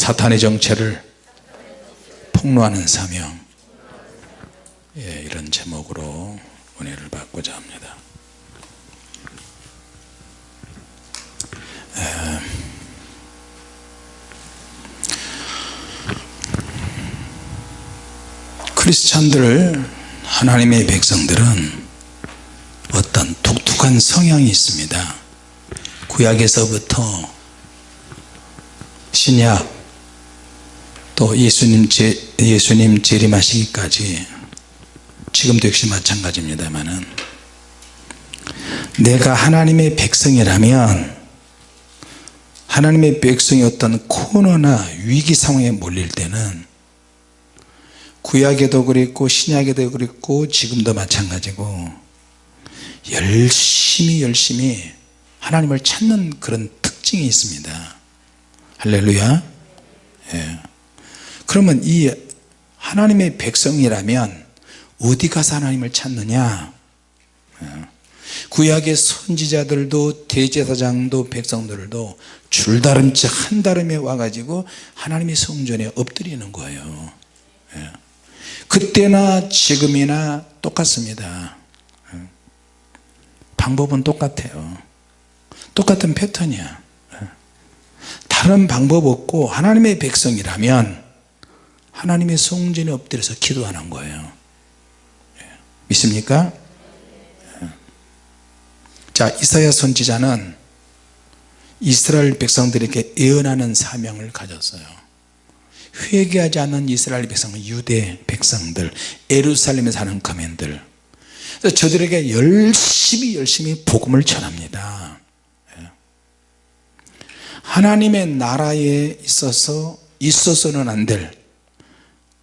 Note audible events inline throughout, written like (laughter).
사탄의 정체를 폭로하는 사명. 예, 이런 제목으로 은혜를 받고자 합니다. 에, 크리스찬들 하나님의 백성들은 어떤 독특한 성향이 있습니다. 구약에서부터 신약 또 예수님, 제, 예수님 재림하시기까지 지금도 역시 마찬가지입니다만은 내가 하나님의 백성이라면 하나님의 백성이 어떤 코너나 위기 상황에 몰릴 때는 구약에도 그랬고 신약에도 그랬고 지금도 마찬가지고 열심히 열심히 하나님을 찾는 그런 특징이 있습니다 할렐루야 예. 그러면 이 하나님의 백성이라면 어디 가서 하나님을 찾느냐 예. 구약의 선지자들도 대제사장도 백성들도 줄다른 척 한다름에 와가지고 하나님의 성전에 엎드리는 거예요 예. 그때나 지금이나 똑같습니다 예. 방법은 똑같아요 똑같은 패턴이야 다른 방법 없고 하나님의 백성이라면 하나님의 성전에 엎드려서 기도하는 거예요. 믿습니까? 자 이사야 선지자는 이스라엘 백성들에게 예언하는 사명을 가졌어요. 회개하지 않는 이스라엘 백성은 유대 백성들 에루살렘에 사는 거민들. 저들에게 열심히 열심히 복음을 전합니다. 하나님의 나라에 있어서 있어서는 안 될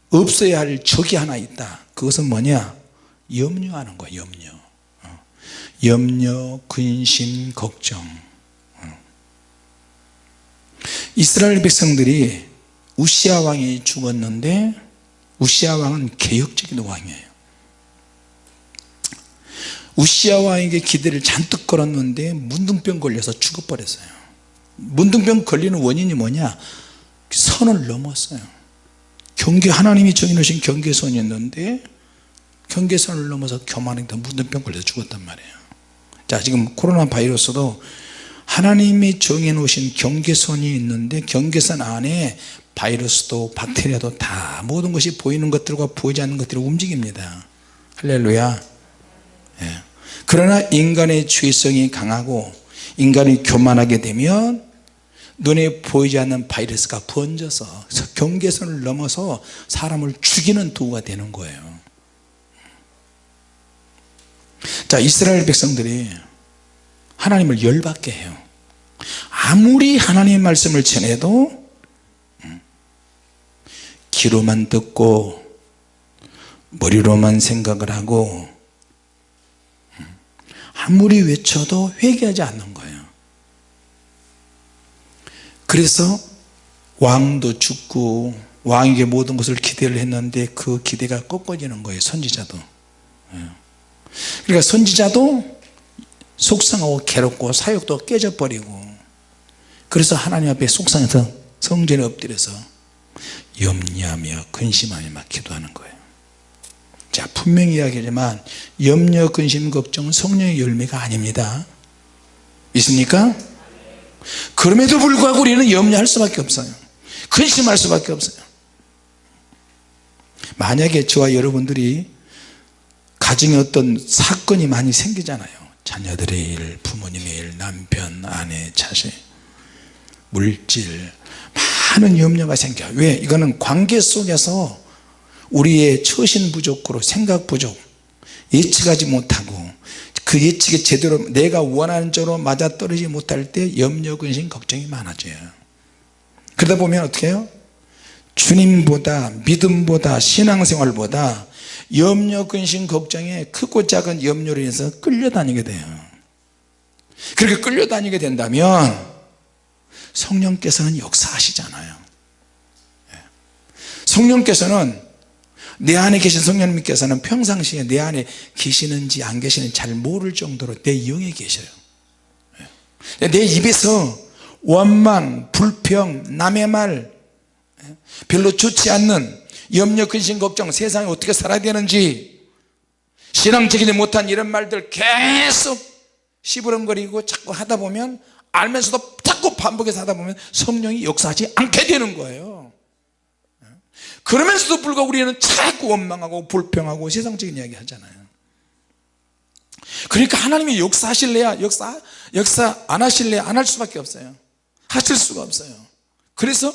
없어야 할 적이 하나 있다. 그것은 뭐냐? 염려하는 거야 염려. 어. 염려 근심 걱정. 어. 이스라엘 백성들이 우시아 왕이 죽었는데 우시아 왕은 개혁적인 왕이에요. 우시아 왕에게 기대를 잔뜩 걸었는데 문둥병 걸려서 죽어버렸어요. 문둥병 걸리는 원인이 뭐냐? 선을 넘었어요 경계 하나님이 정해놓으신 경계선이었는데 경계선을 넘어서 교만했다 문둥병 걸려서 죽었단 말이에요. 자 지금 코로나 바이러스도 하나님이 정해놓으신 경계선이 있는데 경계선 안에 바이러스도 박테리아도 다 모든 것이 보이는 것들과 보이지 않는 것들이 움직입니다. 할렐루야. 예. 그러나 인간의 죄성이 강하고 인간이 교만하게 되면 눈에 보이지 않는 바이러스가 번져서 경계선을 넘어서 사람을 죽이는 도구가 되는 거예요. 자 이스라엘 백성들이 하나님을 열받게 해요. 아무리 하나님의 말씀을 전해도 음, 귀로만 듣고 머리로만 생각을 하고 음, 아무리 외쳐도 회개하지 않는 거예요 그래서 왕도 죽고 왕에게 모든 것을 기대를 했는데 그 기대가 꺾어지는 거예요 선지자도 예. 그러니까 선지자도 속상하고 괴롭고 사역도 깨져버리고 그래서 하나님 앞에 속상해서 성전에 엎드려서 염려하며 근심하며 막 기도하는 거예요 자 분명히 이야기하지만 염려 근심 걱정은 성령의 열매가 아닙니다 있습니까? 그럼에도 불구하고 우리는 염려할 수밖에 없어요. 근심할 수밖에 없어요. 만약에 저와 여러분들이 가정에 어떤 사건이 많이 생기잖아요. 자녀들의 일, 부모님의 일, 남편, 아내, 자식 물질 많은 염려가 생겨요. 왜? 이거는 관계 속에서 우리의 처신 부족으로 생각 부족 예측하지 못하고 그 예측이 제대로 내가 원하는 쪽으로 맞아떨어지지 못할 때 염려 근심 걱정이 많아져요. 그러다 보면 어떻게 해요? 주님보다 믿음보다 신앙생활보다 염려 근심 걱정에 크고 작은 염려로 인해서 끌려다니게 돼요. 그렇게 끌려다니게 된다면 성령께서는 역사하시잖아요. 예. 성령께서는 내 안에 계신 성령님께서는 평상시에 내 안에 계시는지 안 계시는지 잘 모를 정도로 내 영에 계셔요. 내 입에서 원망, 불평, 남의 말 별로 좋지 않는 염려 근심 걱정 세상에 어떻게 살아야 되는지 신앙적이지 못한 이런 말들 계속 시부름거리고 자꾸 하다 보면 알면서도 자꾸 반복해서 하다 보면 성령이 역사하지 않게 되는 거예요 그러면서도 불구하고 우리는 자꾸 원망하고 불평하고 세상적인 이야기 하잖아요. 그러니까 하나님이 역사하실래야 역사 역사 안 하실래야 안 할 수밖에 없어요. 하실 수가 없어요. 그래서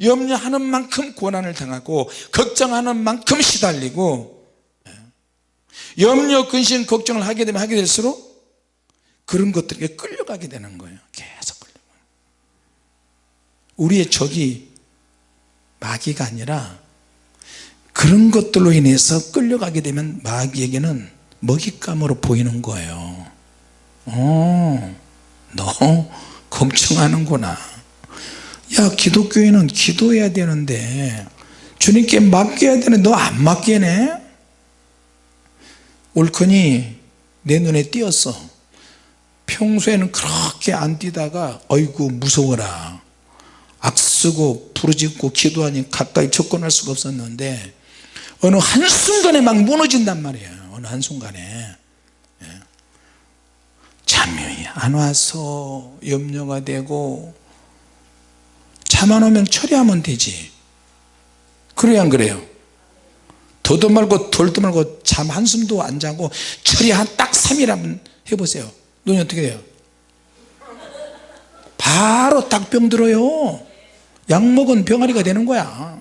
염려하는 만큼 고난을 당하고 걱정하는 만큼 시달리고 예. 염려 근심 걱정을 하게 되면 하게 될수록 그런 것들에게 끌려가게 되는 거예요. 계속 끌려가 우리의 적이 마귀가 아니라 그런 것들로 인해서 끌려가게 되면 마귀에게는 먹잇감으로 보이는 거예요. 어, 너 걱정하는구나. 야 기독교인은 기도해야 되는데 주님께 맡겨야 되는데 너 안 맡기네? 옳거니 내 눈에 띄었어. 평소에는 그렇게 안 뛰다가 어이구 무서워라 악쓰고 부르짖고 기도하니 가까이 접근할 수가 없었는데 어느 한순간에 막 무너진단 말이에요. 어느 한순간에. 예. 잠이 안 와서 염려가 되고 잠 안 오면 처리하면 되지. 그래야 안 그래요? 더도 말고 덜도 말고 잠 한숨도 안 자고 처리 한딱 3일 한번 해보세요. 눈이 어떻게 돼요? 바로 딱 병 들어요 약 먹은 병아리가 되는 거야.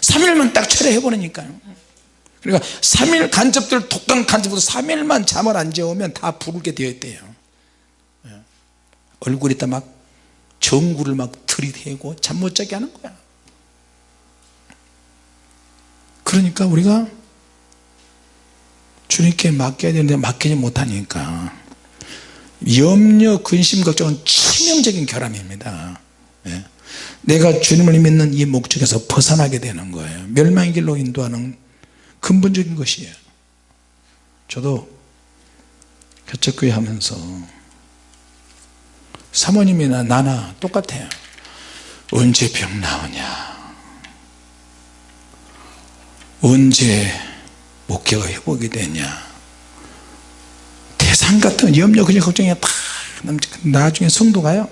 3일만 딱 처리해버리니까요. 그러니까 3일 간접들 독감 간접으로 3일만 잠을 안 재우면 다 부르게 되어 있대요. 예. 얼굴에다 막 전구를 막 들이대고 잠 못 자게 하는 거야. 그러니까 우리가 주님께 맡겨야 되는데 맡기지 못하니까 염려 근심 걱정은 치명적인 결함입니다. 예. 내가 주님을 믿는 이 목적에서 벗어나게 되는 거예요. 멸망의 길로 인도하는 근본적인 것이에요. 저도 개척교회 하면서 사모님이나 나나 똑같아요. 언제 병 나오냐? 언제 목회가 회복이 되냐? 대상 같은 염려 그냥 걱정이 다 나중에 성도가요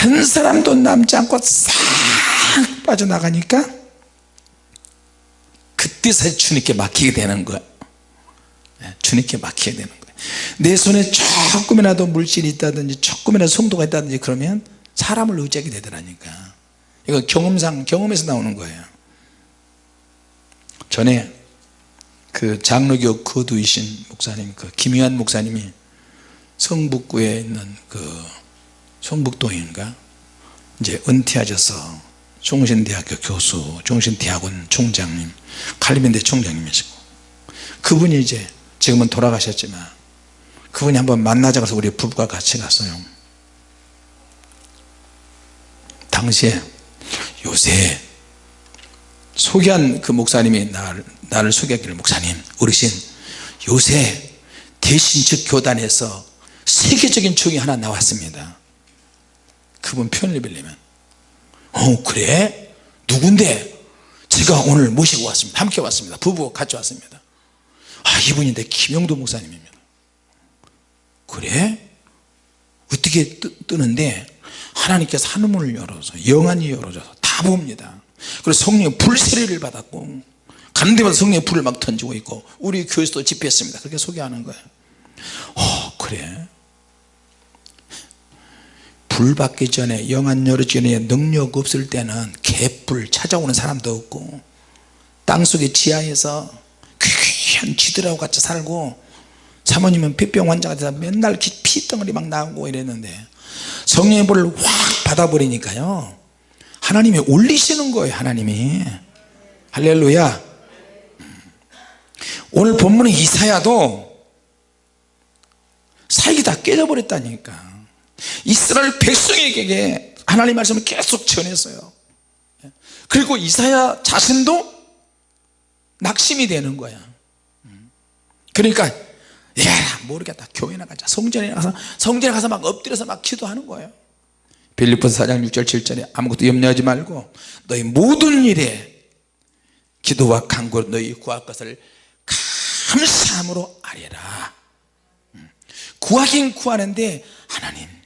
한 사람도 남지 않고 싹 빠져나가니까 그때서 주님께 맡기게 되는 거야. 예, 주님께 맡기게 되는 거야. 내 손에 조금이라도 물질이 있다든지 조금이라도 성도가 있다든지 그러면 사람을 의지하게 되더라니까. 이거 경험상 경험에서 나오는 거예요. 전에 그 장로교 거두이신 목사님 그 김희환 목사님이 성북구에 있는 그 성북동인가? 이제 은퇴하셔서 종신대학교 교수 종신대학원 총장님 칼리빈대 총장님이시고. 그분이 이제 지금은 돌아가셨지만 그분이 한번 만나자 그래서 우리 부부가 같이 갔어요. 당시에 요새 소개한 그 목사님이 나를, 나를 소개하기를 목사님 어르신 요새 대신 즉 교단에서 세계적인 총이 하나 나왔습니다 그분 표현을 빌리면 어 그래? 누군데? 제가 오늘 모시고 왔습니다. 함께 왔습니다. 부부 같이 왔습니다. 아 이분인데 김영도 목사님입니다. 그래? 어떻게 뜨, 뜨는데 하나님께서 하늘문을 열어서 영안이 열어져서 다 봅니다. 그래서 성령의 불세례를 받았고 데마다 성령의 불을 막 던지고 있고 우리 교회에서도 집회했습니다. 그렇게 소개하는 거예요. 어 그래 불 받기 전에 영안 열어지기 전에 능력 없을 때는 개불 찾아오는 사람도 없고 땅속의 지하에서 귀한 쥐들하고 같이 살고 사모님은 폐병 환자가 돼서 맨날 피덩어리 막 나오고 이랬는데 성령의 불을 확 받아버리니까요. 하나님이 올리시는 거예요 하나님이. 할렐루야. 오늘 본문의 이사야도 사익이 다 깨져버렸다니까 이스라엘 백성에게 하나님 말씀을 계속 전했어요. 그리고 이사야 자신도 낙심이 되는 거야. 그러니까 야 모르겠다. 교회 나 가자. 성전에 가서 성전에 가서 막 엎드려서 막 기도하는 거예요. 빌립보서 4장 6절 7절에 아무것도 염려하지 말고 너희 모든 일에 기도와 간구로 너희 구할 것을 감사함으로 아뢰라. 음. 구하긴 구하는데 하나님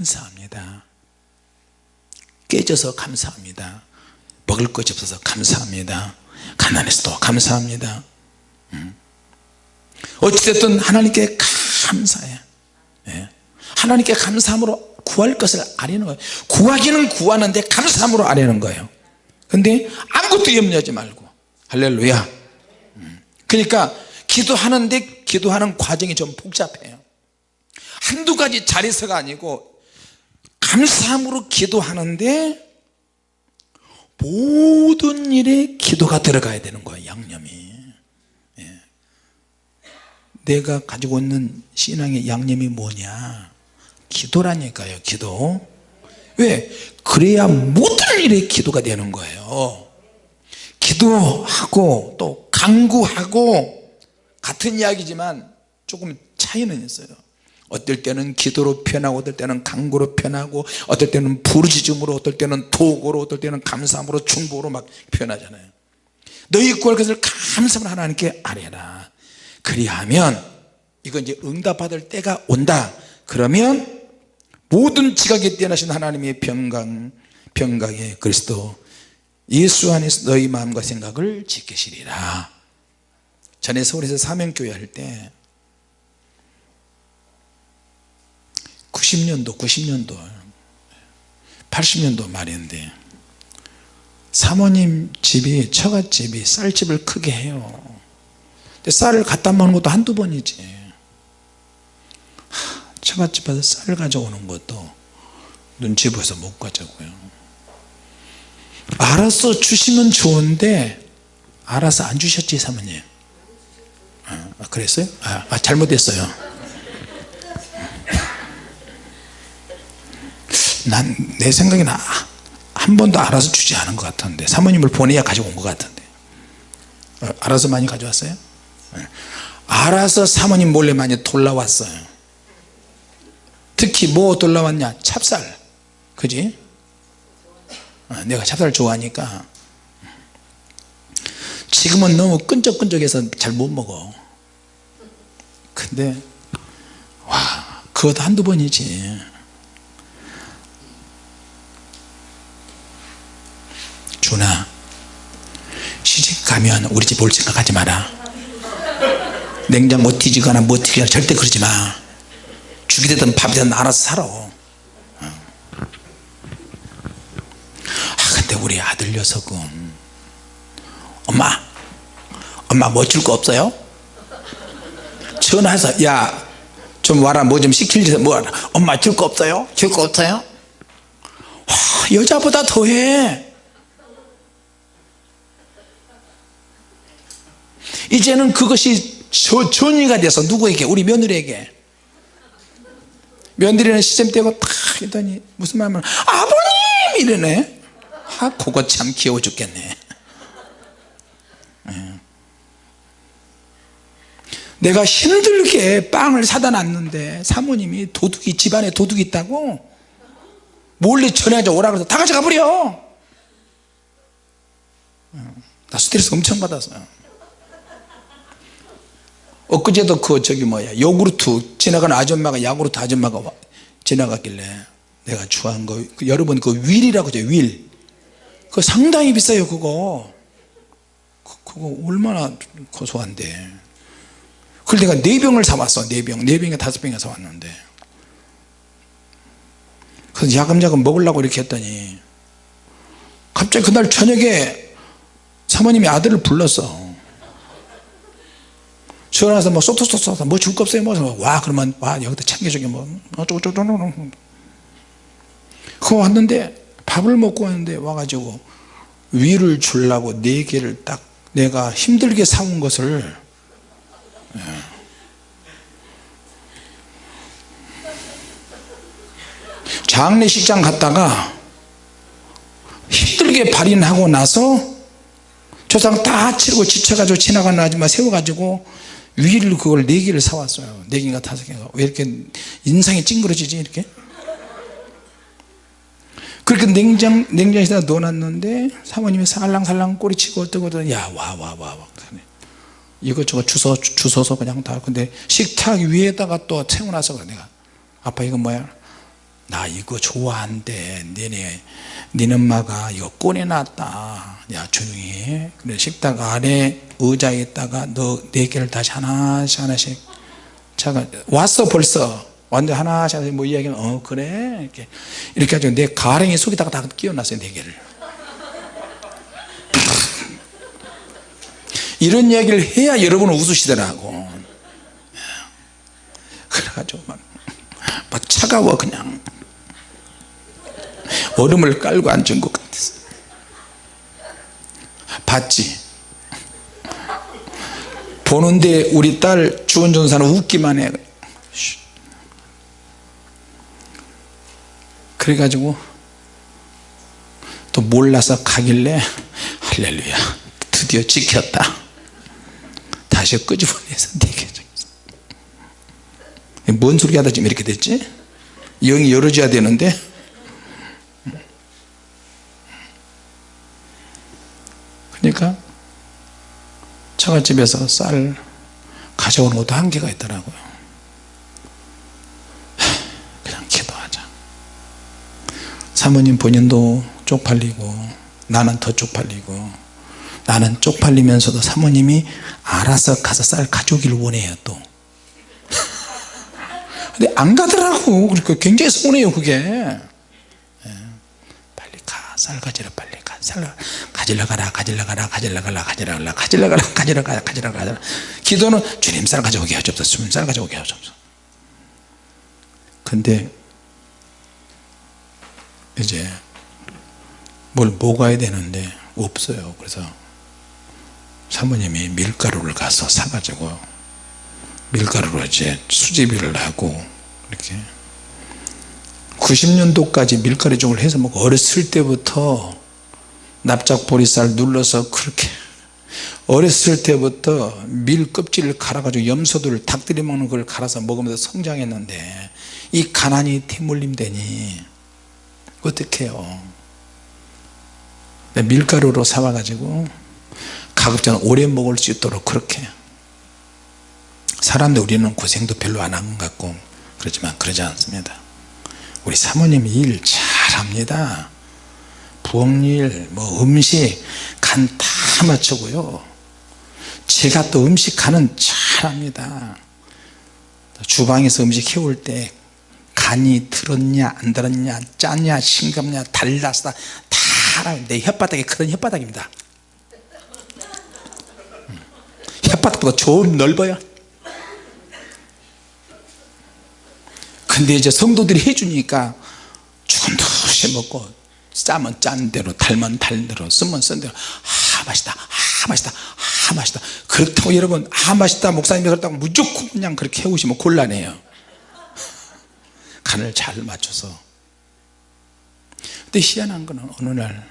감사합니다. 깨져서 감사합니다. 먹을 것이 없어서 감사합니다. 가난해서도 감사합니다. 음. 어찌됐든 하나님께 감사해. 예. 하나님께 감사함으로 구할 것을 아뢰는 거예요. 구하기는 구하는데 감사함으로 아뢰는 거예요. 근데 아무것도 염려하지 말고. 할렐루야. 음. 그러니까 기도하는데 기도하는 과정이 좀 복잡해요. 한두 가지 자리서가 아니고 감사함으로 기도하는데 모든 일에 기도가 들어가야 되는 거예요 양념이. 예. 내가 가지고 있는 신앙의 양념이 뭐냐? 기도라니까요 기도. 왜? 그래야 모든 일에 기도가 되는 거예요. 기도하고 또 강구하고 같은 이야기지만 조금 차이는 있어요 어떨 때는 기도로 표현하고 어떨 때는 강구로 표현하고 어떨 때는 부르짖음으로 어떨 때는 도구로 어떨 때는 감사함으로 중보로 막 표현하잖아요. 너희 구할 것을 감사함으로 하나님께 아뢰라. 그리하면 이건 이제 응답받을 때가 온다. 그러면 모든 지각에 뛰어나신 하나님의 평강 평강의 그리스도 예수 안에서 너희 마음과 생각을 지키시리라. 전에 서울에서 사명교회 할때 90년도 90년도 80년도 말인데 사모님 집이 처갓집이 쌀집을 크게 해요. 근데 쌀을 갖다 먹는 것도 한두 번이지. 처갓집에서 쌀 가져오는 것도 눈치 보여서 못 가져고요. 알아서 주시면 좋은데 알아서 안 주셨지 사모님. 아, 그랬어요? 아, 아 잘못했어요 난 내 생각에는 한 번도 알아서 주지 않은 것 같은데 사모님을 보내야 가지고 온 것 같은데. 어, 알아서 많이 가져왔어요? 네. 알아서 사모님 몰래 많이 돌라왔어요. 특히 뭐 돌라왔냐? 찹쌀. 그지? 어, 내가 찹쌀 좋아하니까. 지금은 너무 끈적끈적해서 잘 못 먹어. 근데 와 그것도 한두 번이지 준아 시집 가면 우리 집 올 생각하지 마라 냉장고 뒤지거나 뭐 뒤지거나 절대 그러지 마 죽이 되든 밥이 되든 알아서 살아 어. 아 근데 우리 아들 녀석은 엄마 엄마 뭐 줄 거 없어요? 전화해서 야 좀 와라 뭐 좀 시킬지 뭐 엄마 줄 거 없어요? 줄 거 없어요? 와, 여자보다 더해 이제는 그것이 저, 전이가 돼서 누구에게? 우리 며느리에게. 며느리는 시점 떼고 탁 했더니 무슨 말하면 아버님! 이러네. 아 그거 참 귀여워 죽겠네. 예. 내가 힘들게 빵을 사다 놨는데 사모님이 도둑이 집안에 도둑이 있다고? 몰래 전화해서 오라 그래서 다 가져가 버려. 예. 나 스트레스 엄청 받았어요 엊그제도 그 저기 뭐야 요구르트 지나가는 아줌마가 야구르트 아줌마가 지나갔길래 내가 좋아한 거그 여러분 그 윌이라고 하죠 윌. 그거 상당히 비싸요 그거. 그, 그거 얼마나 고소한데. 그걸 내가 네 병을 사왔어 네병. 네 병에 다섯 병에 사왔는데. 그래서 야금야금 먹으려고 이렇게 했더니 갑자기 그날 저녁에 사모님이 아들을 불렀어 전화해서 뭐 쏘쏘쏘쏘 뭐 줄 거 없어요. 뭐와 그러면 와 여기다 챙겨주게 뭐. 어쩌고저쩌고 그거 왔는데 밥을 먹고 왔는데 와가지고 위를 주려고 네 개를 딱 내가 힘들게 사온 것을 예. 장례식장 갔다가 힘들게 발인하고 나서 조상 다 치르고 지쳐가지고 지나가는 아줌마 세워가지고 위를 그걸 네 개를 사왔어요. 네 개인가 다섯 개인가. 왜 이렇게 인상이 찡그러지지 이렇게? 그렇게 냉장, 냉장실에다 넣어놨는데 사모님이 살랑살랑 꼬리치고 어쩌고 어쩌고 야와 와 와 와. 이것저것 주워, 주워서 그냥 다. 근데 식탁 위에다가 또 채워놔서 내가. 아빠 이거 뭐야 나 이거 좋아한대. 니네 니네 엄마가 이거 꺼내놨다. 야 조용히 해. 그래 식탁 아래 의자에다가 너 네 개를 다시 하나씩 하나씩 자가 왔어 벌써. 완전 하나씩 하나씩 뭐 이야기는 어 그래? 이렇게 이렇게 해가지고 내 가랭이 속에다가 다 끼워놨어요 네 개를. (laughs) 이런 이야기를 해야 여러분은 웃으시더라고. 그래가지고 막, 막 차가워 그냥 얼음을 깔고 앉은 것 같았어 봤지? 보는데 우리 딸 주원 전사는 웃기만 해. 그래가지고 또 몰라서 가길래 할렐루야 드디어 지켰다. 다시 끄집어내서 (laughs) 내게 뭔 소리 하다 지금 이렇게 됐지? 영이 열어줘야 되는데 그러니까 처갓집에서 쌀 가져오는 것도 한계가 있더라고요. 그냥 기도하자. 사모님 본인도 쪽팔리고 나는 더 쪽팔리고 나는 쪽팔리면서도 사모님이 알아서 가서 쌀 가져오기를 원해요 또. (laughs) 근데 안 가더라고. 그러니까 굉장히 서운해요 그게. 예. 빨리 가 쌀 가지러 빨리 쌀 가지러 가라 가지러 가라 가지러 가라 가지러 가라 가지러 가라 가지러 가라 가지러 가라. 기도는 주님 쌀 가져오게 하옵소서 주님 쌀 가져오게 하옵소서 근데 이제 뭘 먹어야 되는데 없어요. 그래서 사모님이 밀가루를 가서 사가지고 밀가루로 이제 수제비를 하고 이렇게 90년도까지 밀가루죽을 해서 먹고 어렸을 때부터 납작 보리쌀 눌러서 그렇게 어렸을 때부터 밀 껍질을 갈아가지고 염소들 닭들이 먹는 걸 갈아서 먹으면서 성장했는데 이 가난이 태물림 되니 어떻게 해요? 밀가루로 사와가지고 가급적 오래 먹을 수 있도록 그렇게. 사람들 우리는 고생도 별로 안 한 것 같고 그렇지만 그러지 않습니다. 우리 사모님이 일 잘합니다 부엌일 뭐 음식 간 다 맞추고요. 제가 또 음식 간은 잘합니다. 주방에서 음식 해올 때 간이 들었냐 안 들었냐 짰냐 싱겁냐 달랐다 다내 혓바닥이 그런 혓바닥입니다. 음. 혓바닥보다 좀 넓어요. 근데 이제 성도들이 해주니까 죽은 듯이 먹고 짜면 짠 대로 달면 달 대로 쓰면 쓴 대로. 아 맛있다. 아 맛있다. 아 맛있다. 그렇다고 여러분 아 맛있다. 목사님이 그렇다고 무조건 그냥 그렇게 해오시면 곤란해요. (laughs) 간을 잘 맞춰서. 근데 희한한 거는 어느 날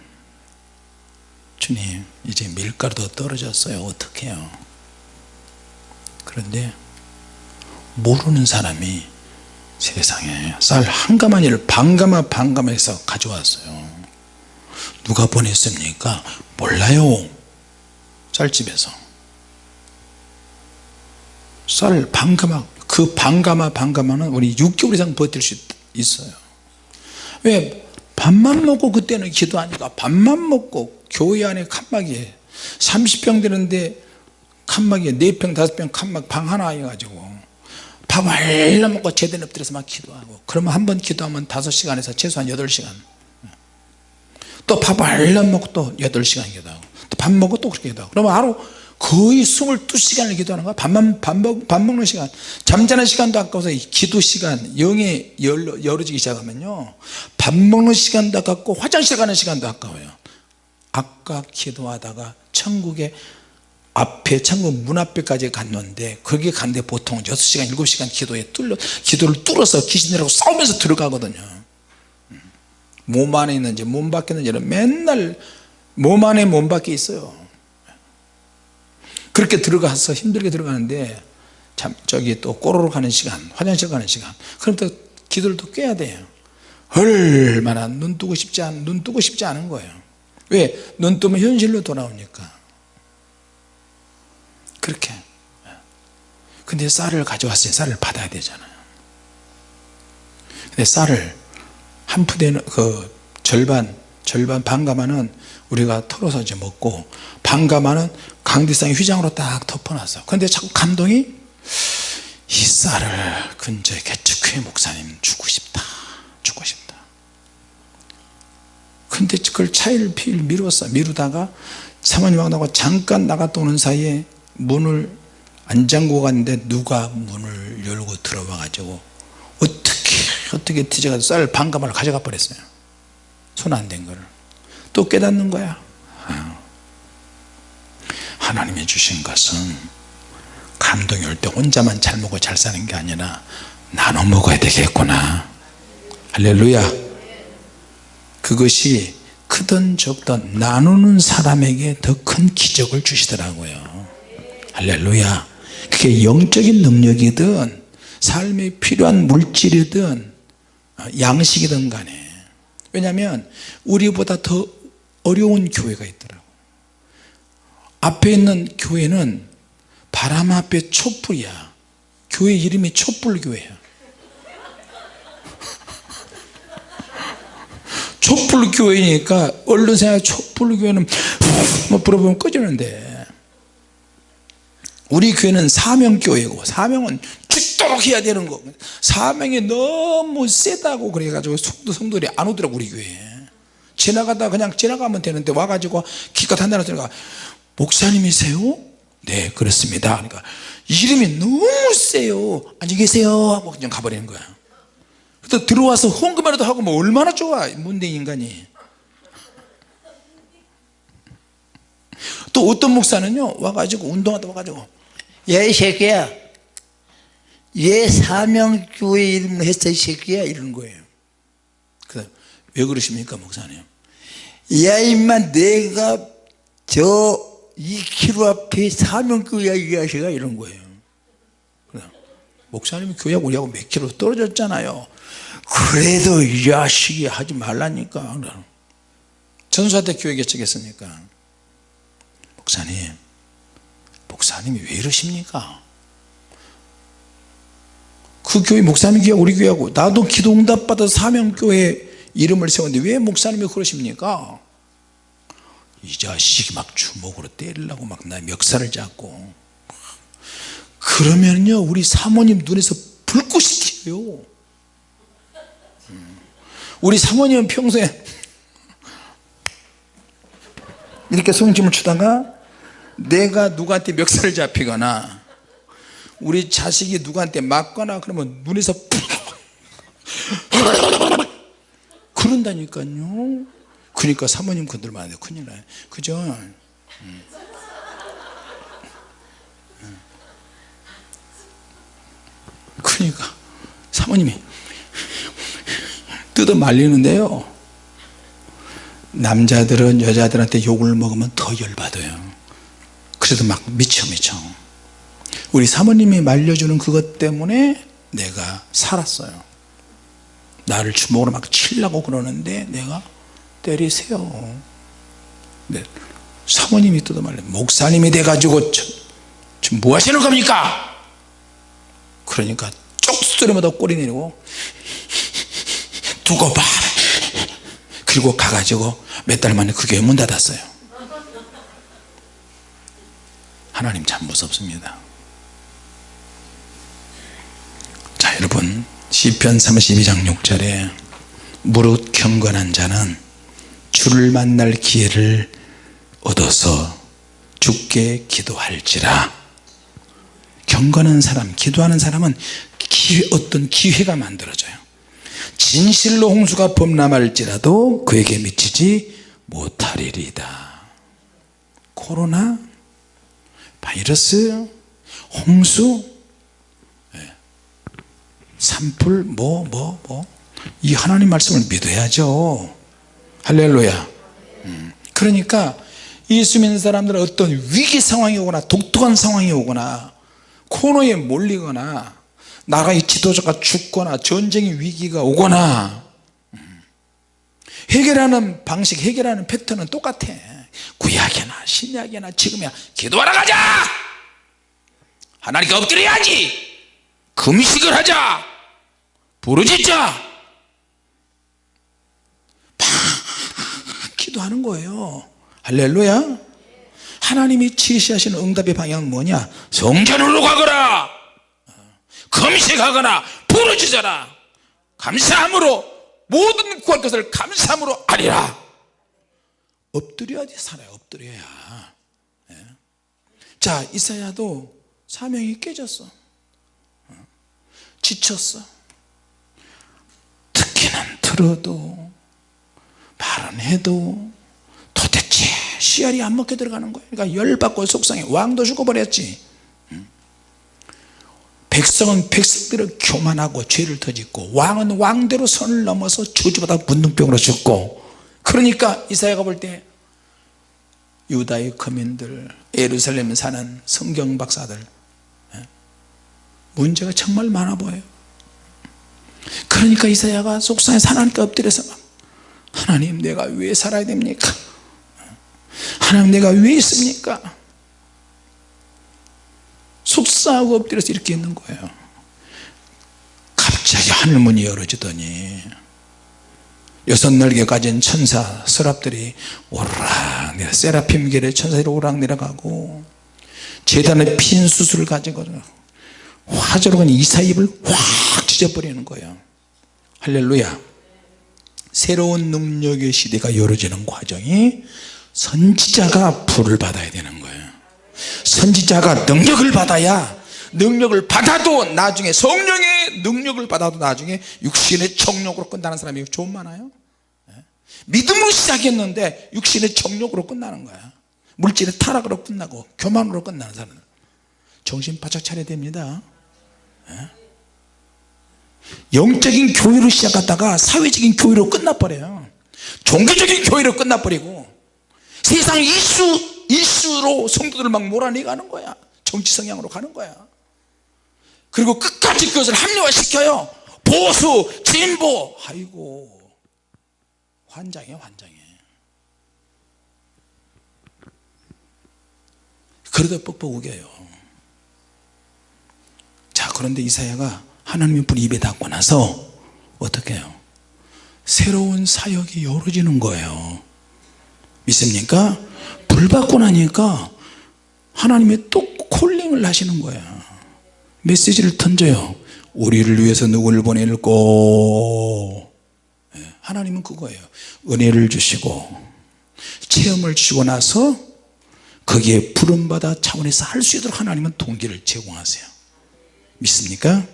주님 이제 밀가루도 떨어졌어요. 어떻게 해요? 그런데 모르는 사람이 세상에 쌀 한 가마니를 반가마 반가마해서 가져왔어요 누가 보냈습니까? 몰라요. 쌀집에서. 쌀 반가마 그 반가마 반가마는 우리 6개월 이상 버틸 수 있어요. 왜? 밥만 먹고 그때는 기도하니까 밥만 먹고 교회 안에 칸막이에 30평 되는데 칸막이에 4평 5평 칸막 방 하나 해가지고 밥 얼른 먹고 제대로 엎드려서 막 기도하고 그러면 한 번 기도하면 5시간에서 최소한 8시간 또밥 얼른 먹고 또 8시간 기도하고 또 밥 먹고 또 그렇게 기도하고. 그러면 하루 거의 22시간을 기도하는 거야. 밥만 밥, 먹, 밥 먹는 시간. 잠자는 시간도 아까워서 기도 시간 열려, 열어지기 시작하면요. 밥 먹는 시간도 아깝고 화장실 가는 시간도 아까워요. 아까 기도하다가 천국에 앞에 천국 문 앞에까지 갔는데 거기 갔는데 보통 6시간 7시간 기도에 뚫려 기도를 뚫어서 귀신들하고 싸우면서 들어가거든요. 음. 몸 안에 있는지 몸 밖에 있는지 맨날 몸 안에 몸 밖에 있어요. 그렇게 들어가서 힘들게 들어가는데 참 저기 또 꼬르륵 하는 시간 화장실 가는 시간. 그럼 또 기도를 또 껴야 돼요. 얼마나 눈 뜨고 싶지 않, 눈 뜨고 싶지 않은 거예요. 왜? 눈 뜨면 현실로 돌아오니까. 그렇게. 근데 쌀을 가져왔어요. 쌀을 받아야 되잖아요. 근데 쌀을 한 푸대는 그 절반 절반 반가마는 우리가 털어서 이제 먹고 반가마는 강대상에 휘장으로 딱 덮어놨어. 그런데 자꾸 감동이 이 쌀을 근처에 개척회 목사님 주고 싶다 주고 싶다. 근데 그걸 차일 피일 미뤘어. 미루다가 사모님하고 잠깐 나갔다 오는 사이에 문을 안 잠그고 갔는데 누가 문을 열고 들어와 가지고 어떻게 뒤져가지고 쌀 반가마를 가져가 버렸어요. 손 안 댄 거를. 또 깨닫는 거야. 아. 하나님이 주신 것은 감동이 올 때 혼자만 잘 먹고 잘 사는 게 아니라 나눠 먹어야 되겠구나. 할렐루야. 그것이 크든 적든 나누는 사람에게 더 큰 기적을 주시더라고요. 할렐루야. 그게 영적인 능력이든 삶에 필요한 물질이든 양식이든 간에. 왜냐하면 우리보다 더 어려운 교회가 있더라고. 앞에 있는 교회는 바람 앞에 촛불이야. 교회 이름이 촛불교회야. (laughs) 촛불교회니까 얼른 생각해. 촛불교회는 뭐 불어보면 꺼지는데. 우리 교회는 사명교회고 사명은 죽 도록 해야 되는 거. 사명이 너무 세다고 그래가지고 성도, 성도들이 안 오더라고 우리 교회에. 지나가다 그냥 지나가면 되는데 와가지고 기껏 한다는 소리가 목사님이세요? 네 그렇습니다. 그러니까 이름이 너무 세요. 안녕히 계세요. 하고 그냥 가버리는 거야. 또 들어와서 헌금이라도 하고 뭐 얼마나 좋아 문대 인간이. 또 어떤 목사는요 와가지고 운동하다 와가지고 야이 새끼야 얘 사명교회 이름으로 했어 이 새끼야? 이러는 거예요. 그왜 그러십니까 목사님? 야 임마 내가 저 2km 앞에 사명교회야 이 자식아 이런 거예요. 목사님이 교회하고 우리하고 몇 킬로 떨어졌잖아요. 그래도 이 자식이 하지 말라니까. 전수한테 교회 개척했으니까? 목사님 목사님이 왜 이러십니까 그 교회 목사님 교회 우리 교회하고 나도 기도 응답 받아 사명교회 이름을 세웠는데 왜 목사님이 그러십니까? 이 자식이 막 주먹으로 때리려고 막나 멱살을 잡고. 그러면요 우리 사모님 눈에서 불꽃이 튀어요 우리 사모님은 평소에 이렇게 손짓을 추다가 내가 누구한테 멱살을 잡히거나 우리 자식이 누구한테 맞거나 그러면 눈에서 (laughs) 그런다니까요. 그러니까 사모님 건들면 안돼 큰일 나요. 그죠? 음. 그러니까 사모님이 뜯어 말리는데요. 남자들은 여자들한테 욕을 먹으면 더 열받아요. 그래도 막 미쳐 미쳐 우리 사모님이 말려주는 그것 때문에 내가 살았어요. 나를 주먹으로 막 치려고 그러는데 내가 때리세요. 네. 사모님이 뜯어 말려. 목사님이 돼가지고 지금 뭐 하시는 겁니까? 그러니까 쪽소리마다 꼬리 내리고 두고 봐. 그리고 가가지고 몇 달 만에 그 교회 문 닫았어요. 하나님 참 무섭습니다 자 여러분 시편 32장 6절에 무릇 경건한 자는 주를 만날 기회를 얻어서 죽게 기도할지라 경건한 사람 기도하는 사람은 기회, 어떤 기회가 만들어져요 진실로 홍수가 범람할지라도 그에게 미치지 못하리이다 코로나 바이러스 홍수 예. 산불 뭐 뭐 뭐. 이 하나님 말씀을 믿어야죠. 할렐루야. 음. 그러니까 예수 믿는 사람들은 어떤 위기 상황이 오거나 독특한 상황이 오거나 코너에 몰리거나 나라의 지도자가 죽거나 전쟁의 위기가 오거나 음. 해결하는 방식 해결하는 패턴은 똑같아. 구약이나 신약이나 지금이야. 기도하러 가자! 하나님께 엎드려야지! 금식을 하자 부르짖자! 막 기도하는 거예요. 할렐루야. 하나님이 지시하시는 응답의 방향은 뭐냐? 성전으로 가거라! 금식하거나 부르짖어라! 감사함으로 모든 구할 것을 감사함으로 아리라! 엎드려야지 살아요 엎드려야. 예. 자 이사야도 사명이 깨졌어. 어. 지쳤어 듣기는 들어도 말은 해도 도대체 씨알이 안 먹게 들어가는 거예요. 그러니까 열받고 속상해. 왕도 죽어버렸지. 음. 백성은 백성대로 교만하고 죄를 터짓고 왕은 왕대로 선을 넘어서 저주받아 문둥병으로 죽고 그러니까 이사야가 볼 때 유다의 거민들 예루살렘에 사는 성경 박사들 예, 문제가 정말 많아 보여요 그러니까 이사야가 속상해서 하나님께 엎드려서 막 하나님 내가 왜 살아야 됩니까? 하나님 내가 왜 있습니까? 속상하고 엎드려서 이렇게 있는 거예요. 갑자기 하늘문이 열어지더니 여섯 날개 가진 천사 서랍들이 오르락 내려 세라핌 길에 천사들이 오르락 내려가고 재단에 핀 수술을 가지고 화재로 그냥 이사 입을 확 찢어버리는 거예요. 할렐루야. 새로운 능력의 시대가 열어지는 과정이 선지자가 불을 받아야 되는 거예요. 선지자가 능력을 받아야 능력을 받아도 나중에 성령의 능력을 받아도 나중에 육신의 정력으로 끝나는 사람이 좀 많아요? 예? 믿음으로 시작했는데 육신의 정력으로 끝나는 거야. 물질의 타락으로 끝나고 교만으로 끝나는 사람 정신 바짝 차려야 됩니다. 예? 영적인 교회로 시작하다가 사회적인 교회로 끝나버려요. 종교적인 교회로 끝나버리고 세상 이슈 이슈로 성도들을 막 몰아내가는 거야. 정치 성향으로 가는 거야. 그리고 끝까지 그것을 합리화시켜요. 보수 진보. 아이고 환장해 환장해. 그러다 뻑뻑 우겨요. 자 그런데 이사야가 하나님의 불이 입에 닿고 나서 어떻게 해요? 새로운 사역이 열어지는 거예요. 믿습니까? 불 받고 나니까 하나님의 또 콜링을 하시는 거야. 메시지를 던져요. 우리를 위해서 누구를 보낼고? 예, 하나님은 그거예요. 은혜를 주시고 체험을 주시고 나서 거기에 부름받아 차원에서 할 수 있도록 하나님은 동기를 제공하세요. 믿습니까?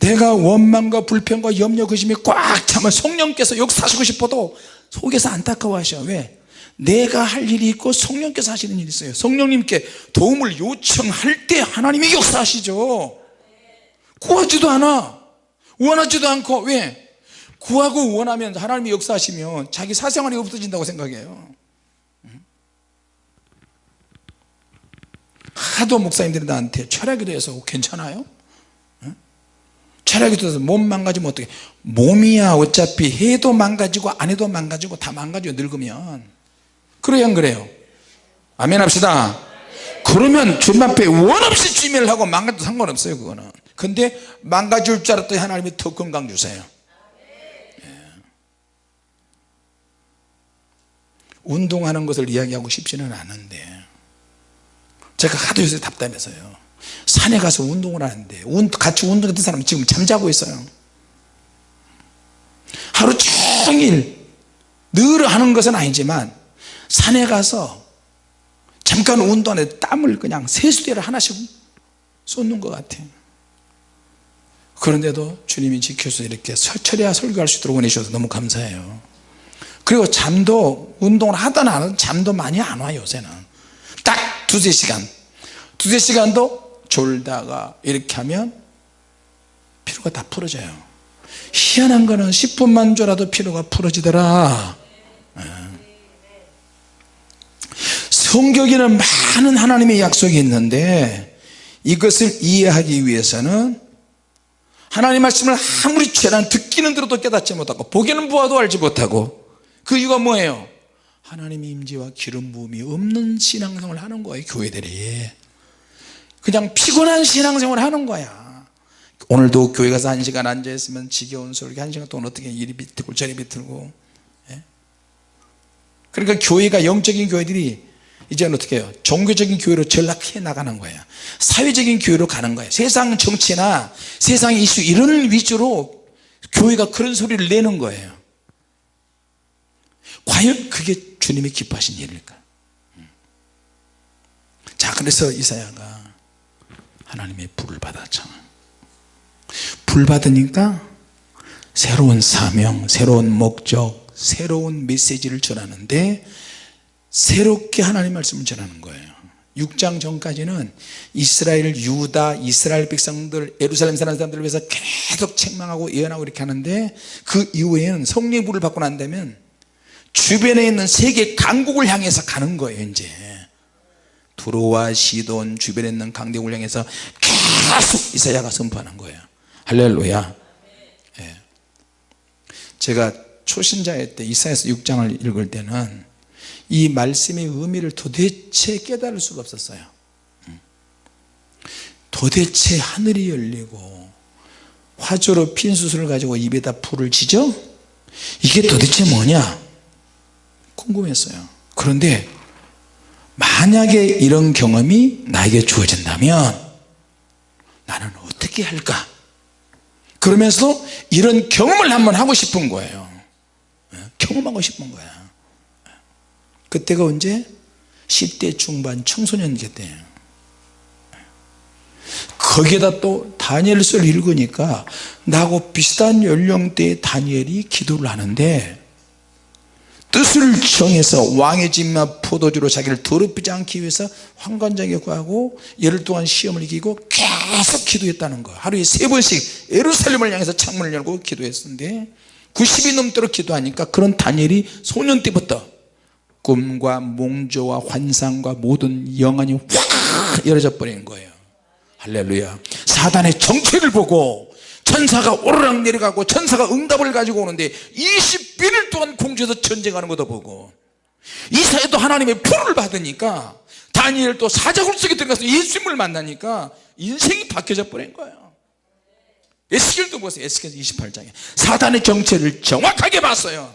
내가 원망과 불평과 염려 의심이 꽉 차면 성령께서 역사하시고 싶어도 속에서 안타까워하셔 왜? 내가 할 일이 있고 성령께서 하시는 일이 있어요 성령님께 도움을 요청할 때 하나님이 역사하시죠 구하지도 않아 원하지도 않고 왜? 구하고 원하면 하나님이 역사하시면 자기 사생활이 없어진다고 생각해요 하도 목사님들이 나한테 철학에 대해서 괜찮아요? 철학에 대해서 몸 망가지면 어떻게 몸이야. 어차피 해도 망가지고 안 해도 망가지고 다 망가져 늙으면. 그래요 안 그래요? 아멘 합시다. 그러면 주님 앞에 원없이 주임을 하고 망가져도 상관없어요 그거는. 근데 망가질 줄 알았더니 하나님이 더 건강 주세요. 예. 운동하는 것을 이야기하고 싶지는 않은데 제가 하도 요새 답답해서요 산에 가서 운동을 하는데 같이 운동했던 사람이 지금 잠자고 있어요. 하루 종일 늘 하는 것은 아니지만 산에 가서 잠깐 운동에 땀을 그냥 세수대를 하나씩 쏟는 것 같아요. 그런데도 주님이 지켜서 이렇게 철야 설교할 수 있도록 보내주셔서 너무 감사해요. 그리고 잠도 운동을 하든 안 하든 잠도 많이 안 와요 요새는. 딱 두세 시간. 두세 시간도 졸다가 이렇게 하면 피로가 다 풀어져요. 희한한 거는 10분만 졸아도 피로가 풀어지더라. 성경에는 많은 하나님의 약속이 있는데 이것을 이해하기 위해서는 하나님 말씀을 아무리 죄난 듣기는 들어도 깨닫지 못하고 보기는 보아도 알지 못하고 그 이유가 뭐예요? 하나님의 임재와 기름 부음이 없는 신앙생활을 하는 거예요 교회들이 그냥 피곤한 신앙생활을 하는 거야. 오늘도 교회 가서 한 시간 앉아있으면 지겨운 소리 한 시간 동안 어떻게 이리 비틀고 저리 비틀고 예? 그러니까 교회가 영적인 교회들이 이제는 어떻게 해요? 종교적인 교회로 전락해 나가는 거예요 사회적인 교회로 가는 거예요 세상 정치나 세상 이슈 이런 위주로 교회가 그런 소리를 내는 거예요. 과연 그게 주님이 기뻐하신 일일까? 자 그래서 이사야가 하나님의 불을 받았잖아. 불 받으니까 새로운 사명 새로운 목적 새로운 메시지를 전하는데 새롭게 하나님 말씀을 전하는 거예요. 6장 전까지는 이스라엘 유다 이스라엘 백성들 예루살렘 사는 사람들을 위해서 계속 책망하고 예언하고 이렇게 하는데 그 이후에는 성령의 불을 받고 난 다면 주변에 있는 세계 강국을 향해서 가는 거예요 이제 두로와 시돈 주변에 있는 강대국을 향해서 계속 이사야가 선포하는 거예요. 할렐루야. 예. 제가 초신자일 때 이사야서 6장을 읽을 때는 이 말씀의 의미를 도대체 깨달을 수가 없었어요. 음. 도대체 하늘이 열리고 화조로 핀 수술을 가지고 입에다 불을 지죠? 이게 도대체 뭐냐? 궁금했어요. 그런데 만약에 이런 경험이 나에게 주어진다면 나는 어떻게 할까? 그러면서 이런 경험을 한번 하고 싶은 거예요. 예, 경험하고 싶은 거야. 그때가 언제? 10대 중반 청소년 때예요 거기에다 또 다니엘서를 읽으니까 나하고 비슷한 연령대의 다니엘이 기도를 하는데 뜻을 정해서 왕의 집만 포도주로 자기를 더럽히지 않기 위해서 황관장에 구하고 열흘 동안 시험을 이기고 계속 기도했다는 거. 하루에 세 번씩 예루살렘을 향해서 창문을 열고 기도했었는데 90이 넘도록 기도하니까 그런 다니엘이 소년 때부터 꿈과 몽조와 환상과 모든 영안이 확 열어져 버린 거예요. 할렐루야. 사단의 정체를 보고 천사가 오르락 내려가고 천사가 응답을 가지고 오는데 21일 동안 공주에서 전쟁하는 것도 보고 이사야도 하나님의 불을 받으니까 다니엘도 사자굴 속에 들어가서 예수님을 만나니까 인생이 바뀌어져 버린 거예요. 에스겔도 보세요. 에스겔 28장에. 사단의 정체를 정확하게 봤어요.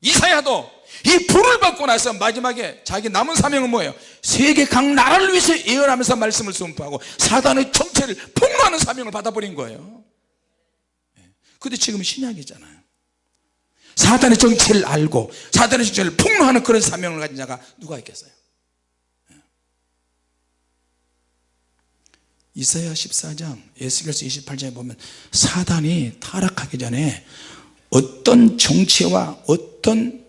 이사야도 이 불을 받고 나서 마지막에 자기 남은 사명은 뭐예요? 세계 각 나라를 위해서 예언하면서 말씀을 선포하고 사단의 정체를 폭로하는 사명을 받아버린 거예요. 근데 지금 신약이잖아요 사단의 정체를 알고 사단의 정체를 폭로하는 그런 사명을 가진 자가 누가 있겠어요? 이사야 14장 예수결서 28장에 보면 사단이 타락하기 전에 어떤 정체와 어떤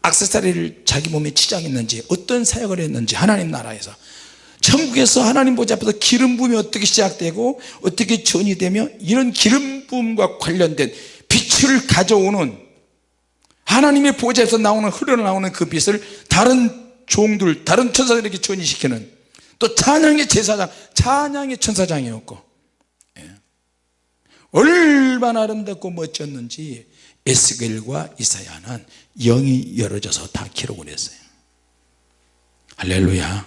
악세사리를 자기 몸에 치장했는지 어떤 사역을 했는지 하나님 나라에서 천국에서 하나님 보좌 앞에서 기름 부음이 어떻게 시작되고 어떻게 전이 되며 이런 기름 부음과 관련된 빛을 가져오는 하나님의 보좌에서 나오는 흘러나오는 그 빛을 다른 종들 다른 천사들에게 전이시키는 또 찬양의 제사장 찬양의 천사장이었고 예. 얼마나 아름답고 멋졌는지 에스겔과 이사야는 영이 열어져서 다 기록을 했어요 할렐루야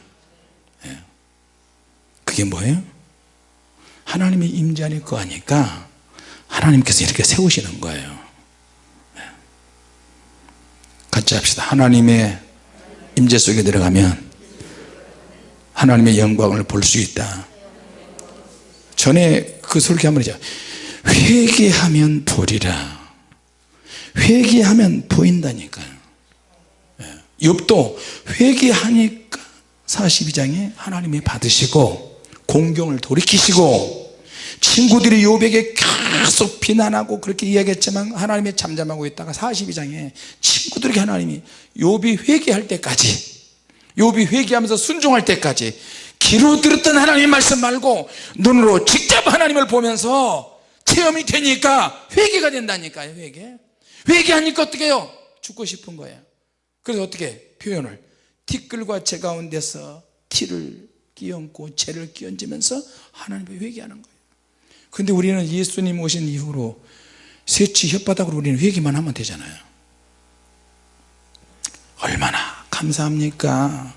예. 그게 뭐예요? 하나님이 임재하니 거하니까 하나님께서 이렇게 세우시는 거예요 예. 같이 합시다. 하나님의 임재 속에 들어가면 하나님의 영광을 볼 수 있다. 전에 그 설교 한번 했죠 회개하면 보리라. 회개하면 보인다니까요 욥도 회개하니까 42장에 하나님이 받으시고 공경을 돌이키시고 친구들이 욥에게 계속 비난하고 그렇게 이야기했지만 하나님이 잠잠하고 있다가 42장에 친구들에게 하나님이 욥이 회개할 때까지 욥이 회개하면서 순종할 때까지 귀로 들었던 하나님 말씀 말고 눈으로 직접 하나님을 보면서 체험이 되니까 회개가 된다니까요 회개. 회개하니까 어떻게 해요? 죽고 싶은 거예요. 그래서 어떻게 표현을? 티끌과 재 가운데서 티를 끼얹고 재를 끼얹으면서 하나님을 회개하는 거예요 근데 우리는 예수님 오신 이후로 새치 혓바닥으로 우리는 회개만 하면 되잖아요. 감사합니까?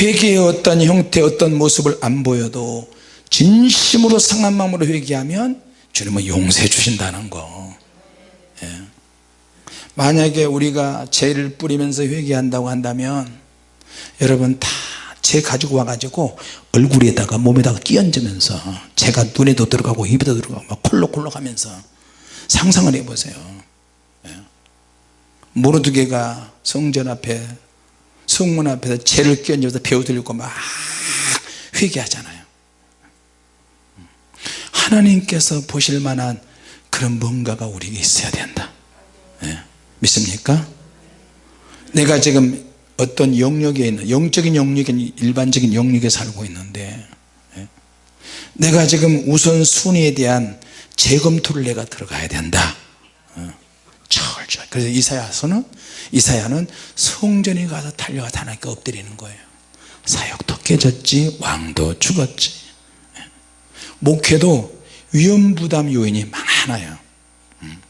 회개의 어떤 형태 어떤 모습을 안 보여도 진심으로 상한 마음으로 회개하면 주님은 용서해 주신다는 거. 예. 만약에 우리가 죄를 뿌리면서 회개한다고 한다면 여러분 다 죄 가지고 와가지고 얼굴에다가 몸에다가 끼얹으면서 죄가 눈에도 들어가고 입에도 들어가고 막 콜록콜록 하면서 상상을 해보세요 예. 모르드게가 성전 앞에 성문 앞에서 죄를 끼얹으면서 배우 들고 막 회개하잖아요 하나님께서 보실 만한 그런 뭔가가 우리에게 있어야 된다 예. 믿습니까? 내가 지금 어떤 영역에 있는 영적인 영역에 일반적인 영역에 살고 있는데 예. 내가 지금 우선순위에 대한 재검토를 내가 들어가야 된다 어. 철저히 그래서 이사야서는 이사야는 성전에 가서 달려가서 하나님께 엎드리는 거예요 사역도 깨졌지 왕도 죽었지 예. 목회도 위험부담 요인이 많아요 음.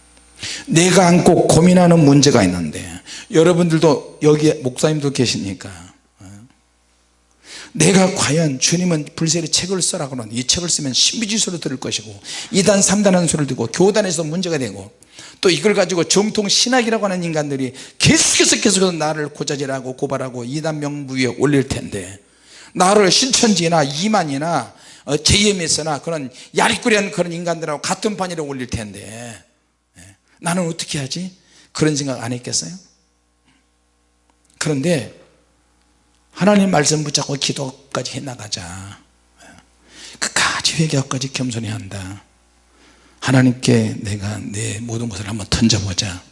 내가 안고 고민하는 문제가 있는데 여러분들도 여기에 목사님도 계시니까 어. 내가 과연 주님은 불세리 책을 써라 그러는 이 책을 쓰면 신비지수로 들을 것이고 2단 3단하는 소리를 듣고 교단에서 문제가 되고 또 이걸 가지고 정통 신학이라고 하는 인간들이 계속해서 계속해서 나를 고자질하고 고발하고 2단 명부 위에 올릴 텐데 나를 신천지나 이만이나 어, JMS나 그런 야리꾸리한 그런 인간들하고 같은 판이라 올릴 텐데 예. 나는 어떻게 하지? 그런 생각 안 했겠어요? 그런데 하나님 말씀 붙잡고 기도까지 해나가자 끝까지 회개하고까지 겸손히 한다 하나님께 내가 내 모든 것을 한번 던져보자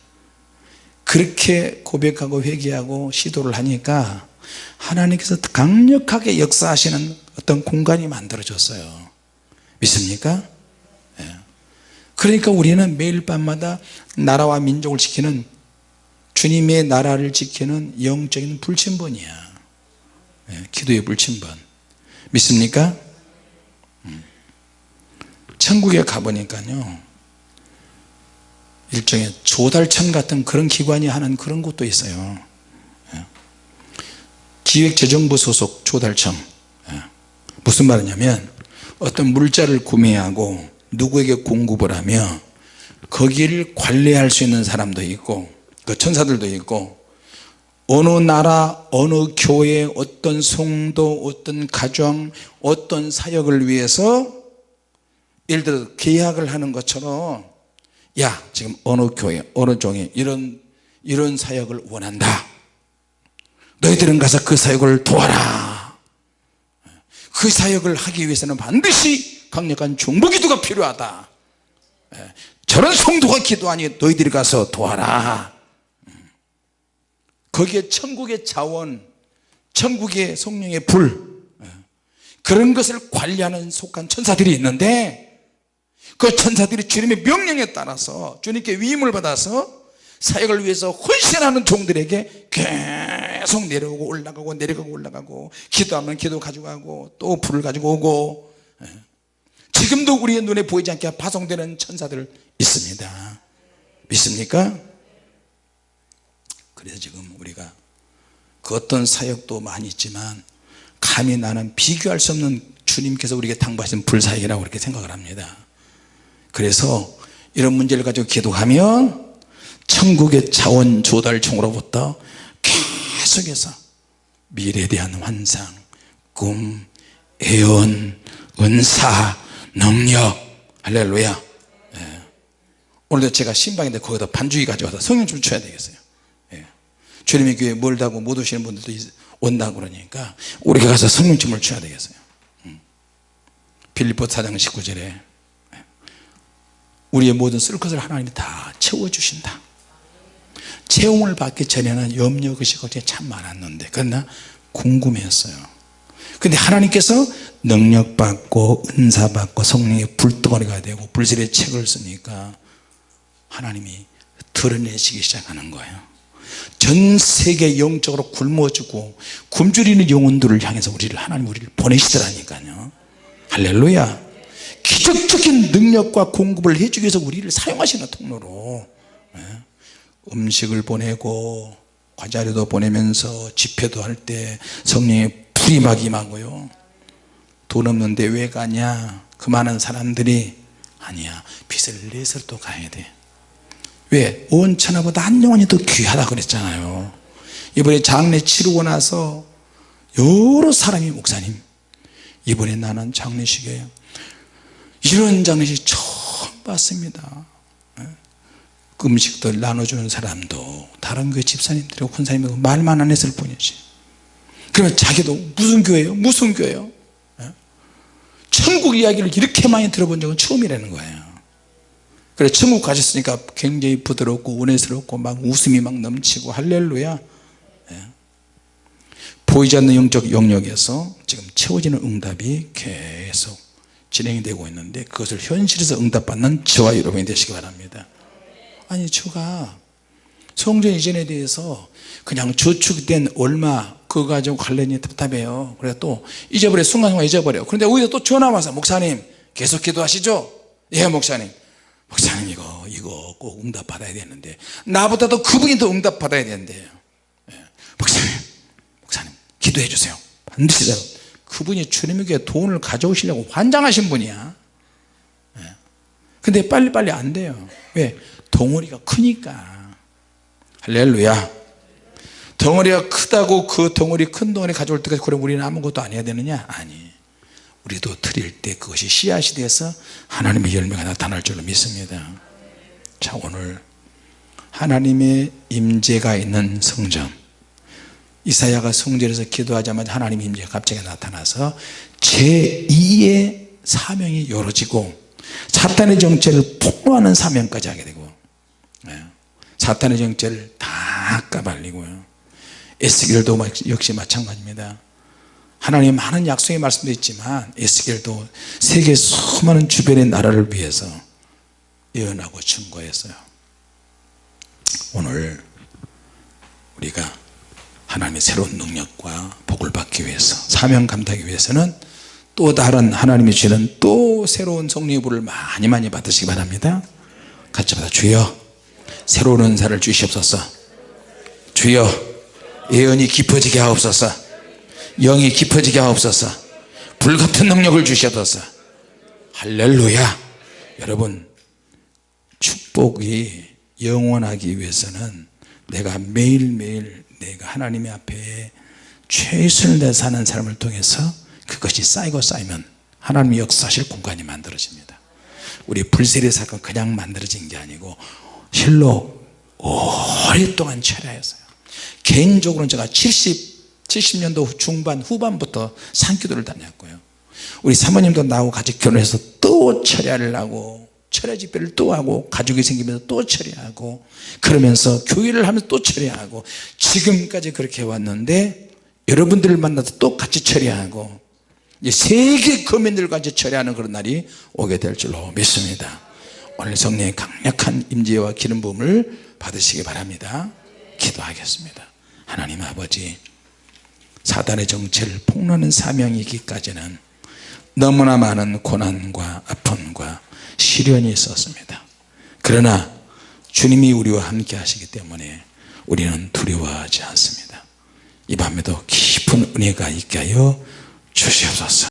그렇게 고백하고 회개하고 시도를 하니까 하나님께서 강력하게 역사하시는 어떤 공간이 만들어졌어요 믿습니까? 예. 그러니까 우리는 매일 밤마다 나라와 민족을 지키는 주님의 나라를 지키는 영적인 불침번이야 예, 기도의 불침번 믿습니까? 음. 천국에 가보니까요 일종의 조달청 같은 그런 기관이 하는 그런 곳도 있어요 예. 기획재정부 소속 조달청 예. 무슨 말이냐면 어떤 물자를 구매하고 누구에게 공급을 하며 거기를 관리할 수 있는 사람도 있고 그 천사들도 있고 어느 나라 어느 교회 어떤 성도 어떤 가정 어떤 사역을 위해서 예를 들어 계약을 하는 것처럼 야 지금 어느 교회 어느 종에 이런 이런 사역을 원한다. 너희들은 가서 그 사역을 도와라. 그 사역을 하기 위해서는 반드시 강력한 중보기도가 필요하다. 예, 저런 성도가 기도하니 너희들이 가서 도와라 거기에 천국의 자원 천국의 성령의 불 그런 것을 관리하는 속한 천사들이 있는데 그 천사들이 주님의 명령에 따라서 주님께 위임을 받아서 사역을 위해서 헌신하는 종들에게 계속 내려오고 올라가고 내려가고 올라가고 기도하면 기도 가져가고 또 불을 가지고 오고 지금도 우리의 눈에 보이지 않게 파송되는 천사들 있습니다 믿습니까? 그래서 지금 우리가 그 어떤 사역도 많이 있지만 감히 나는 비교할 수 없는 주님께서 우리에게 당부하신 불사역이라고 그렇게 생각을 합니다. 그래서 이런 문제를 가지고 기도하면 천국의 자원 조달청으로부터 계속해서 미래에 대한 환상 꿈 애원 은사 능력. 할렐루야. 예. 오늘도 제가 신방인데 거기다 반주기 가져와서 성령 좀 쳐야 되겠어요 주님의 교회 멀다고 못 오시는 분들도 온다고 그러니까 우리가 가서 성령춤을 쳐야 되겠어요. 음. 빌리포 4장 19절에 우리의 모든 쓸 것을 하나님이 다 채워주신다. 채용을 받기 전에는 염려 것이 걱정이 참 많았는데 그러나 궁금했어요. 근데 하나님께서 능력 받고 은사 받고 성령의 불덩어리가 되고 불실의 책을 쓰니까 하나님이 드러내시기 시작하는 거예요 전 세계 영적으로 굶어주고 굶주리는 영혼들을 향해서 우리를 하나님 우리를 보내시더라니까요. 할렐루야. 기적적인 능력과 공급을 해주기 위해서 우리를 사용하시는 통로로 예. 음식을 보내고 과자료도 보내면서 집회도 할 때 성령이 불이 막 임하고요. 돈 없는데 왜 가냐? 그 많은 사람들이 아니야. 빚을 내서 또 가야 돼 왜? 온 천하보다 한 영혼이 더 귀하다 그랬잖아요 이번에 장례 치르고 나서 여러 사람이 목사님 이번에 나는 장례식에 이런 장례식 처음 봤습니다 그 음식들 나눠주는 사람도 다른 교회 집사님들하고 군사님하고 말만 안 했을 뿐이지 그러면 자기도 무슨 교회요? 무슨 교회요? 예? 천국 이야기를 이렇게 많이 들어본 적은 처음이라는 거예요 그래 천국 가셨으니까 굉장히 부드럽고 은혜스럽고 막 웃음이 막 넘치고 할렐루야. 예. 보이지 않는 영적 영역에서 지금 채워지는 응답이 계속 진행이 되고 있는데 그것을 현실에서 응답받는 저와 여러분이 되시기 바랍니다. 아니 저가 성전 이전에 대해서 그냥 저축된 얼마 그거 가지고 관련이 답답해요. 그래 또 잊어버려 순간순간 잊어버려. 그런데 오히려 또 전화 와서 목사님 계속 기도하시죠? 예 목사님 목사님 이거 이거 꼭 응답 받아야 되는데. 나보다도 그분이 더 응답 받아야 되는데. 예. 목사님 목사님 기도해 주세요. 반드시 다 그분이 주님에게 돈을 가져오시려고 환장하신 분이야. 예. 근데 빨리빨리 안 돼요. 왜? 덩어리가 크니까. 할렐루야. 덩어리가 크다고 그 덩어리 큰 덩어리 가져올 때까지 그럼 우리는 아무것도 안 해야 되느냐? 아니 우리도 드릴 때 그것이 씨앗이 돼서 하나님의 열매가 나타날 줄로 믿습니다. 자 오늘 하나님의 임재가 있는 성전. 이사야가 성전에서 기도하자마자 하나님의 임재가 갑자기 나타나서 제2의 사명이 이루어지고 사탄의 정체를 폭로하는 사명까지 하게 되고 예. 사탄의 정체를 다 까발리고요. 에스겔도 역시 마찬가지입니다 하나님 많은 약속의 말씀도 있지만 에스겔도 세계 수많은 주변의 나라를 위해서 예언하고 증거했어요. 오늘 우리가 하나님의 새로운 능력과 복을 받기 위해서 사명 감당하기 위해서는 또 다른 하나님이 주시는 또 새로운 불을 많이 많이 받으시기 바랍니다. 같이 받아 주여 새로운 은사를 주시옵소서. 주여 예언이 깊어지게 하옵소서 영이 깊어지게 하옵소서. 불같은 능력을 주시옵소서. 할렐루야. 여러분 축복이 영원하기 위해서는 내가 매일매일 내가 하나님의 앞에 최선을 다해 사는 삶을 통해서 그것이 쌓이고 쌓이면 하나님의 역사실 공간이 만들어집니다. 우리 불세례 사건 그냥 만들어진 게 아니고 실로 오랫동안 철야했어요. 개인적으로는 제가 70, 70년도 중반 후반부터 산기도를 다녔고요. 우리 사모님도 나하고 같이 결혼해서 또 철야를 하고 철야 집회를 또 하고 가족이 생기면서 또 철야하고 그러면서 교회를 하면서 또 철야하고 지금까지 그렇게 왔는데 여러분들을 만나서 또 같이 철야하고 세계 거민들과 같이 철야하는 그런 날이 오게 될 줄로 믿습니다. 오늘 성령의 강력한 임재와 기름 부음을 받으시기 바랍니다. 기도하겠습니다. 하나님 아버지 사단의 정체를 폭로하는 사명이기까지는 너무나 많은 고난과 아픔과 시련이 있었습니다. 그러나 주님이 우리와 함께 하시기 때문에 우리는 두려워하지 않습니다. 이 밤에도 깊은 은혜가 있게 하여 주시옵소서